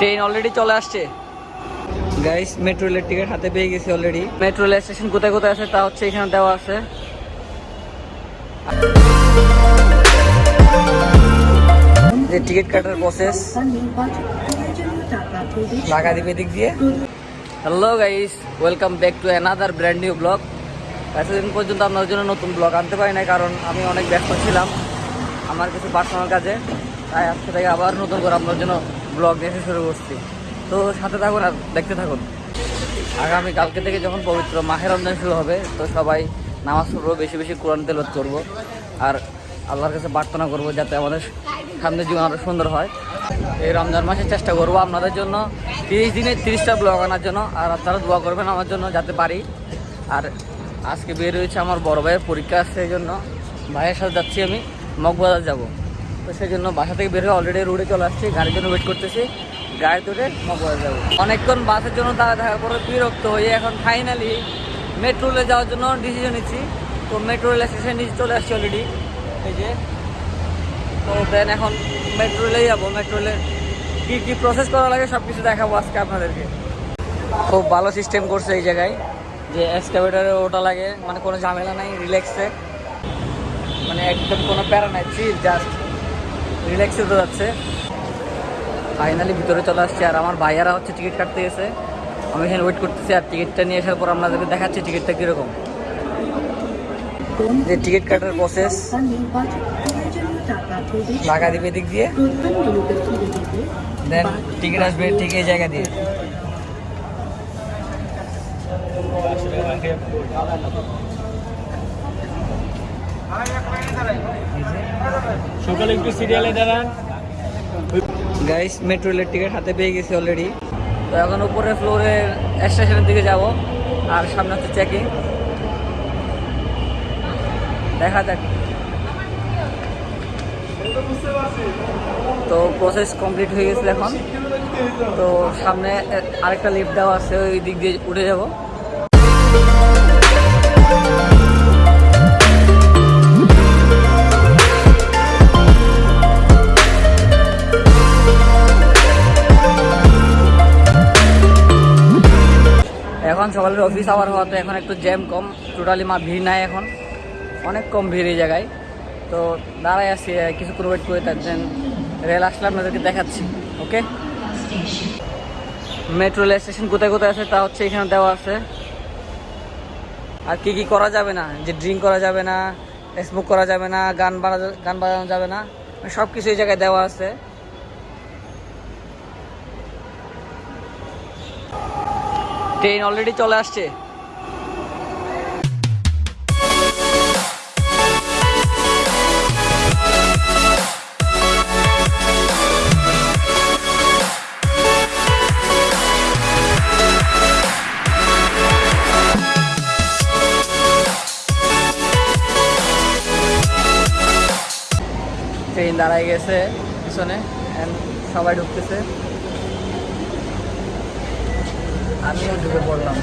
Train already চলে আসছে। Guys metro রেলের টিকিট হাতে পেয়ে গেছি অলরেডি মেট্রো রেল স্টেশন কোথায় কোথায় আছে তা হচ্ছে এখানে দেওয়া আছে। যে টিকিট কাটার প্রসেস টাকা দিবে দিক দিয়ে। Hello guys welcome back to another brand new blog এতদিন পর্যন্ত আপনার জন্য নতুন ব্লগ আনতে পারি না কারণ আমি অনেক ব্যস্ত ছিলাম আমার কিছু পার্সোনাল কাজে। তাই আজকে থেকে আবার নতুন করে আপনার জন্য ব্লগ দেখে শুরু করছি। তো সাথে থাকুন আর দেখতে থাকুন। আগামী কালকে থেকে যখন পবিত্র মাহে রমজান শুরু হবে, তো সবাই নামাজ পড়ব, বেশি বেশি কোরআন তেলত করব। আর আল্লাহর কাছে প্রার্থনা করব যাতে আমাদের সামনের জীবন আরও সুন্দর হয়। এই রমজান মাসে চেষ্টা করব আপনাদের জন্য। তিরিশ দিনে তিরিশটা ব্লগ আনার জন্য। আর আপনারা দোয়া করবেন আমার জন্য যাতে পারি। আর আজকে বের হয়েছে আমার বড় ভাইয়ের পরীক্ষা আছে এই জন্য। ভাইয়ের সাথে যাচ্ছি আমি। মগবাজার যাব। তো সেই জন্য বাসা থেকে বের হয়ে অলরেডি রোডে চলে আসছি। গাড়ির জন্য ওয়েট করতেছি। গাড়ি ধরে মগবাজার যাব। অনেকক্ষণ বাসের জন্য দাঁড়া থাকার পরে বিরক্ত হয়ে এখন ফাইনালি মেট্রো রেলে যাওয়ার জন্য ডিসিশন নিচ্ছি। তো মেট্রো রেল স্টেশন নিচে চলে আসছি অলরেডি এই যে, তো দেন এখন মেট্রো রেলেই যাব। মেট্রো রেলে কী কী প্রসেস করা লাগে সব কিছু দেখাবো আজকে আপনাদেরকে। খুব ভালো সিস্টেম করছে এই জায়গায়। যে এক্সকাভেটারে ওটা লাগে। মানে কোনো ঝামেলা নাই রিল্যাক্সে মানে একদম কোনো প্যারা নাই চিল জাস্ট রিল্যাক্সে তো যাচ্ছে। ফাইনালি ভিতরে চলে আসছে আর আমার ভাইয়ারা হচ্ছে টিকিট কাটতে গেছে। আমি এখানে ওয়েট করতেছি আর টিকিটটা নিয়ে আসার পর আপনাদেরকে দেখাচ্ছি টিকিটটা কীরকম। যে টিকিট কাটার প্রসেস টাকা দিবে? দিক দিয়ে। দেন টিকিট আসবে ঠিক এই জায়গা দিয়ে। সকালে একটু সিরিয়ালে দাঁড়ান। গাইস মেট্রো রেলের টিকিট হাতে পেয়ে গেছি অলরেডি তো এখন উপরে ফ্লোরে স্টেশনের দিকে যাব, আর সামনে হচ্ছে চেকিং দেখা যাক। তো প্রসেস কমপ্লিট হয়ে গেছে এখন। তো সামনে আরেকটা লিফট দেওয়া আছে, ওই দিক দিয়ে উঠে যাব। সকালের অফিস আওয়ার হওয়াতে এখন একটু জ্যাম কম। টোটালি মা ভিড় নাই এখন। অনেক কম ভিড় এই জায়গায়। তো আছি আহ, কিছুক্ষণ ওয়েট করে থাকছেন রেল আসলে আপনাদেরকে দেখাচ্ছি ওকে মেট্রো রেল স্টেশন কোথায় কোথায় আছে তা হচ্ছে এখানে দেওয়া আছে। আর কি কি করা যাবে না? যে ড্রিঙ্ক করা যাবে না স্মোক করা যাবে না গান বাজা গান বাজানো যাবে না সব কিছু এই জায়গায় দেওয়া আছে। ট্রেন অলরেডি চলে আসছে। ট্রেন দাঁড়ায় গেছে পিছনে সবাই ঢুকতেছে। আমিও ঢুকে পড়লাম।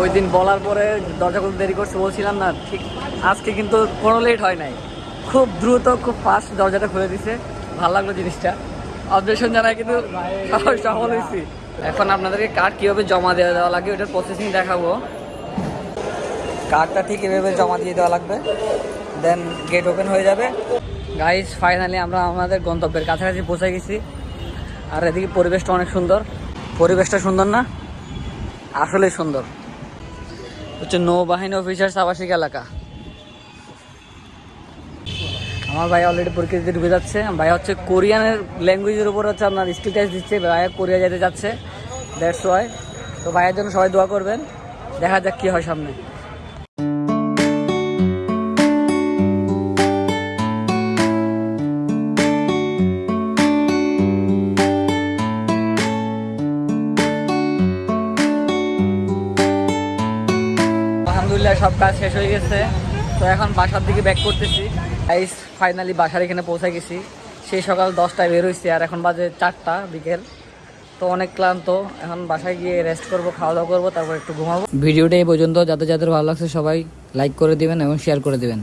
ওই দিন বলার পরে দরজা খুলতে দেরি করছে, বলছিলাম না, ঠিক আজকে কিন্তু কোনো লেট হয় নাই। খুব দ্রুত, খুব ফাস্ট দরজাটা খুলে দিছে। ভালো লাগল জিনিসটা। অবজেকশন জানাই কিন্তু সফল হয়েছি। এখন আপনাদেরকে কার্ড কীভাবে জমা দেওয়া দেওয়া লাগে ওটার প্রসেসিং দেখাবো। কার্ডটা ঠিক এভাবে জমা দিয়ে দেওয়া লাগবে। দেন গেট ওপেন হয়ে যাবে। গাইস ফাইনালি আমরা আমাদের গন্তব্যের কাছাকাছি পৌঁছে গেছি। আর এদিকে পরিবেশটা অনেক সুন্দর। পরিবেশটা সুন্দর না? আসলেই সুন্দর। হচ্ছে নৌবাহিনী অফিসার্স আবাসিক এলাকা। আমার ভাই অলরেডি পরীক্ষা ঢুকে যাচ্ছে। ভাই হচ্ছে কোরিয়ানের ল্যাঙ্গুয়েজের উপর হচ্ছে আপনার স্কিল টেস্ট দিচ্ছে। ভাইয়া কোরিয়া যেতে যাচ্ছে। দ্যাটস ওয়াই তো ভাইয়ের জন্য সবাই দোয়া করবেন। দেখা যাক কী হয় সামনে। সব কাজ শেষ হয়ে গেছে। তো এখন বাসার দিকে ব্যাক করতেছি। আইস ফাইনালি বাসার এখানে পৌঁছে গেছি। সেই সকাল দশটায় বের হয়েছি আর এখন বাজে চারটা বিকেল। তো অনেক ক্লান্ত। এখন বাসায় গিয়ে রেস্ট করব খাওয়া দাওয়া করব, তারপর একটু ঘুমাবো। ভিডিওটা এই পর্যন্ত। যাদের যাদের ভালো লাগছে সবাই লাইক করে দিবেন এবং শেয়ার করে দিবেন।